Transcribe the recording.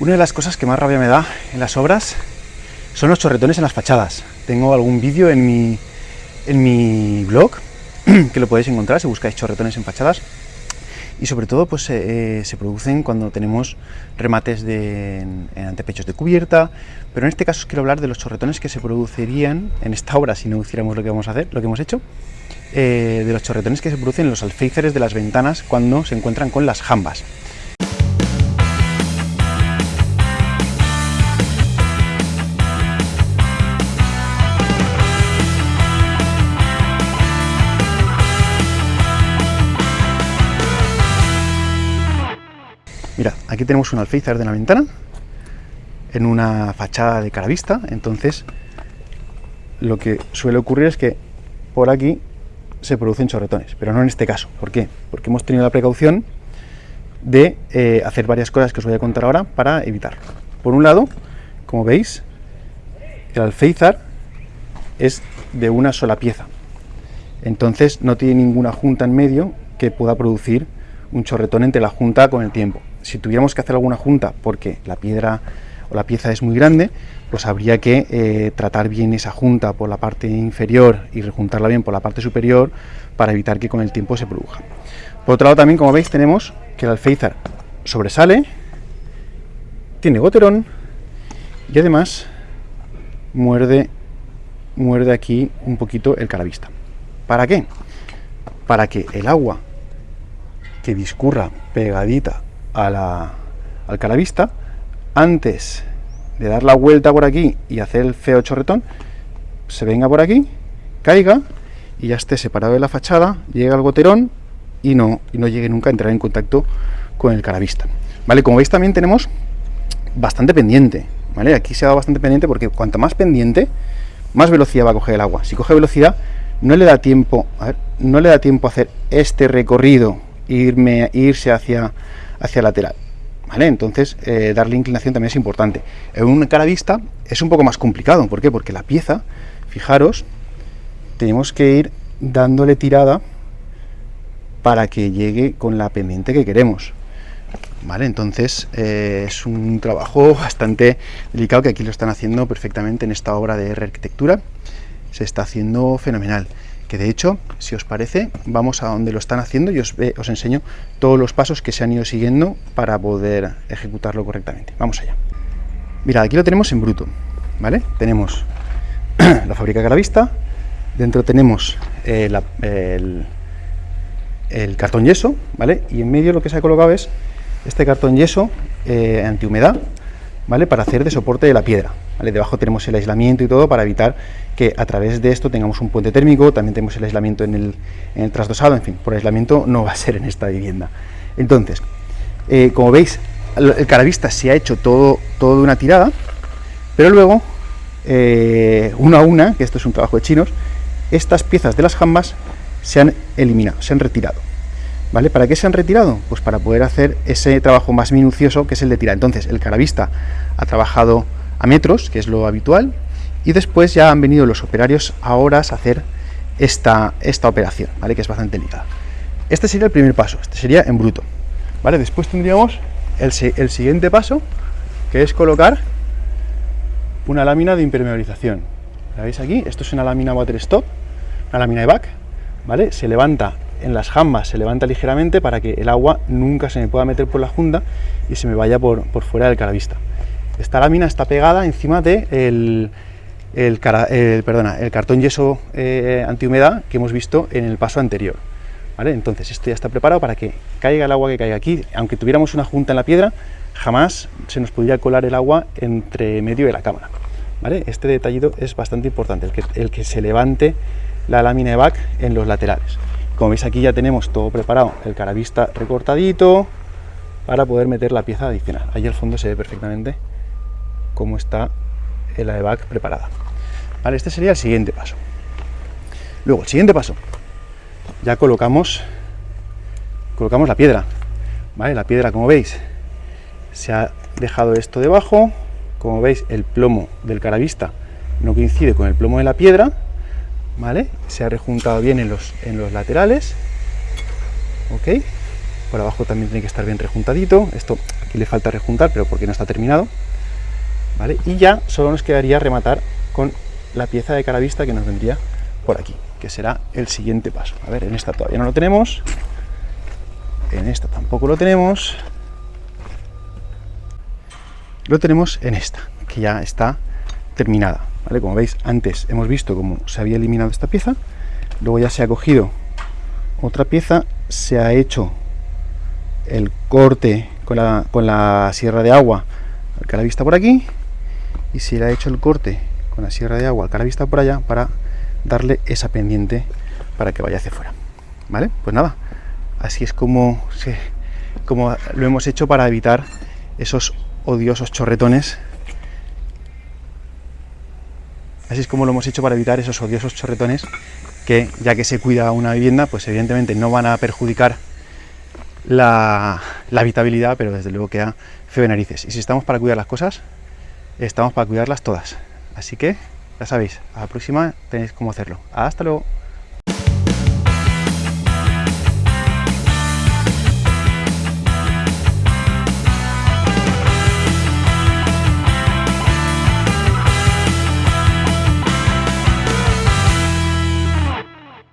Una de las cosas que más rabia me da en las obras son los chorretones en las fachadas. Tengo algún vídeo en mi, en mi blog que lo podéis encontrar si buscáis chorretones en fachadas y sobre todo pues eh, se producen cuando tenemos remates de, en, antepechos de cubierta, pero en este caso os quiero hablar de los chorretones que se producirían en esta obra si no hiciéramos lo que vamos a hacer, lo que hemos hecho, eh, de los chorretones que se producen en los alféizares de las ventanas cuando se encuentran con las jambas. Aquí tenemos un alféizar de la ventana, en una fachada de cara vista, entonces lo que suele ocurrir es que por aquí se producen chorretones, pero no en este caso. ¿Por qué? Porque hemos tenido la precaución de eh, hacer varias cosas que os voy a contar ahora para evitarlo. Por un lado, como veis, el alféizar es de una sola pieza, entonces no tiene ninguna junta en medio que pueda producir un chorretón entre la junta con el tiempo si tuviéramos que hacer alguna junta porque la piedra o la pieza es muy grande, pues habría que eh, tratar bien esa junta por la parte inferior y rejuntarla bien por la parte superior para evitar que con el tiempo se produzca. Por otro lado también, como veis, tenemos que el alféizar sobresale, tiene goterón y además muerde, muerde aquí un poquito el caravista. ¿Para qué? Para que el agua que discurra pegadita a al calavista, antes de dar la vuelta por aquí y hacer el feo chorretón, se venga por aquí, caiga y ya esté separado de la fachada, llegue al goterón y no, y no llegue nunca a entrar en contacto con el calavista. ¿Vale? Como veis también tenemos bastante pendiente, ¿vale? Aquí se ha dado bastante pendiente porque cuanto más pendiente, más velocidad va a coger el agua. Si coge velocidad, no le da tiempo, no le da tiempo a hacer este recorrido, irme, irse hacia hacia lateral. ¿Vale? Entonces, eh, darle inclinación también es importante. En un cara vista es un poco más complicado. ¿Por qué? Porque la pieza, fijaros, tenemos que ir dándole tirada para que llegue con la pendiente que queremos. ¿Vale? Entonces eh, es un trabajo bastante delicado que aquí lo están haciendo perfectamente en esta obra de R arquitectura. Se está haciendo fenomenal que de hecho, si os parece, vamos a donde lo están haciendo y os, os enseño todos los pasos que se han ido siguiendo para poder ejecutarlo correctamente. Vamos allá. Mirad, aquí lo tenemos en bruto, ¿vale? Tenemos la fábrica a la vista, dentro tenemos eh, el, el, cartón yeso, ¿vale? Y en medio lo que se ha colocado es este cartón yeso eh, antihumedad, ¿vale? Para hacer de soporte de la piedra, Debajo tenemos el aislamiento y todo para evitar que a través de esto tengamos un puente térmico, también tenemos el aislamiento en el, trasdosado, en fin, por aislamiento no va a ser en esta vivienda. Entonces, eh, como veis, el caravista se ha hecho todo, todo de una tirada, pero luego, eh, una a una, que esto es un trabajo de chinos, estas piezas de las jambas se han eliminado, se han retirado. ¿Vale? ¿Para qué se han retirado? Pues para poder hacer ese trabajo más minucioso que es el de tirar. Entonces, el caravista ha trabajado a metros, que es lo habitual, y después ya han venido los operarios a horas a hacer esta, esta operación, ¿vale? que es bastante delicada. Este sería el primer paso, este sería en bruto. ¿vale? Después tendríamos el, el siguiente paso, que es colocar una lámina de impermeabilización. ¿La veis aquí? Esto es una lámina water stop, una lámina de back, ¿vale? Se levanta en las jambas, se levanta ligeramente para que el agua nunca se me pueda meter por la junda y se me vaya por, por fuera del caravista. Esta lámina está pegada encima de el, el, perdona, el cartón yeso eh, antihumedad que hemos visto en el paso anterior. ¿vale? Entonces esto ya está preparado para que caiga el agua que caiga aquí. Aunque tuviéramos una junta en la piedra, jamás se nos podría colar el agua entre medio de la cámara. ¿vale? Este detallito es bastante importante, el que, el que se levante la lámina de back en los laterales. Como veis aquí ya tenemos todo preparado, el caravista recortadito para poder meter la pieza adicional. Ahí al fondo se ve perfectamente cómo está el AEVAC preparada. Vale, este sería el siguiente paso. Luego, el siguiente paso, ya colocamos, colocamos la piedra. ¿Vale? La piedra, como veis, se ha dejado esto debajo. Como veis, el plomo del caravista no coincide con el plomo de la piedra. ¿Vale? Se ha rejuntado bien en los, en los laterales. ¿Ok? Por abajo también tiene que estar bien rejuntadito. Esto que le falta rejuntar, pero porque no está terminado. Y ya solo nos quedaría rematar con la pieza de cara vista que nos vendría por aquí, que será el siguiente paso. A ver, en esta todavía no lo tenemos, en esta tampoco lo tenemos, lo tenemos en esta, que ya está terminada. ¿vale? Como veis, antes hemos visto cómo se había eliminado esta pieza, luego ya se ha cogido otra pieza, se ha hecho el corte con la, sierra de agua al cara vista por aquí, y se le ha hecho el corte con la sierra de agua al cara vista por allá para darle esa pendiente para que vaya hacia afuera. ¿Vale? Pues nada, así es como, lo hemos hecho para evitar esos odiosos chorretones. Así es como lo hemos hecho para evitar esos odiosos chorretones que, ya que se cuida una vivienda, pues evidentemente no van a perjudicar la, la habitabilidad, pero desde luego queda feo de narices. Y si estamos para cuidar las cosas, estamos para cuidarlas todas. Así que, ya sabéis, a la próxima tenéis cómo hacerlo. Hasta luego.